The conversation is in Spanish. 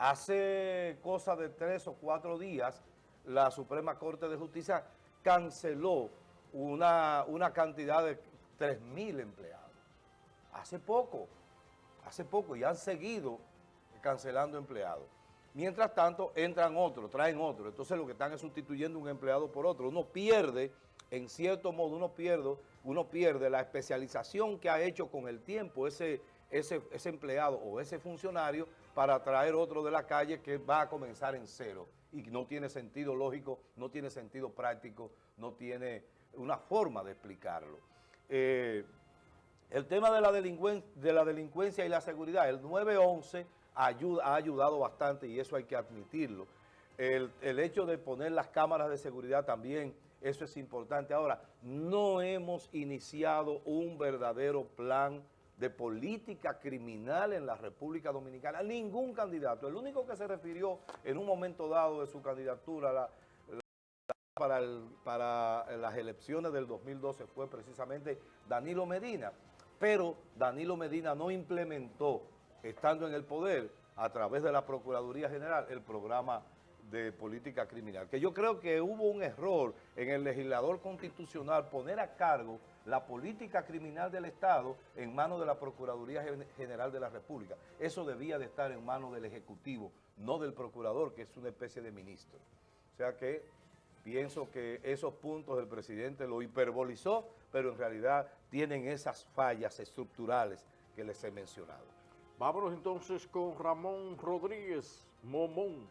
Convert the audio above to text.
Hace cosa de tres o cuatro días, la Suprema Corte de Justicia canceló una, una cantidad de 3.000 empleados. Hace poco, hace poco, y han seguido cancelando empleados. Mientras tanto, entran otros, traen otros. Entonces lo que están es sustituyendo un empleado por otro. Uno pierde, en cierto modo, uno pierde, uno pierde la especialización que ha hecho con el tiempo ese, ese, empleado o ese funcionario para traer otro de la calle que va a comenzar en cero. Y no tiene sentido lógico, no tiene sentido práctico, no tiene una forma de explicarlo. Eh, el tema de la, de la delincuencia y la seguridad, el 911 ayuda, ha ayudado bastante y eso hay que admitirlo. El, hecho de poner las cámaras de seguridad también, eso es importante. Ahora, no hemos iniciado un verdadero plan de política criminal en la República Dominicana. Ningún candidato. El único que se refirió en un momento dado de su candidatura para, para las elecciones del 2012 fue precisamente Danilo Medina. Pero Danilo Medina no implementó estando en el poder, a través de la Procuraduría General, el programa de política criminal. Que yo creo que hubo un error en el legislador constitucional poner a cargo la política criminal del Estado en manos de la Procuraduría General de la República. Eso debía de estar en manos del Ejecutivo, no del Procurador, que es una especie de ministro. O sea que pienso que esos puntos el presidente lo hiperbolizó, pero en realidad tienen esas fallas estructurales que les he mencionado. Vámonos entonces con Ramón Rodríguez Momón.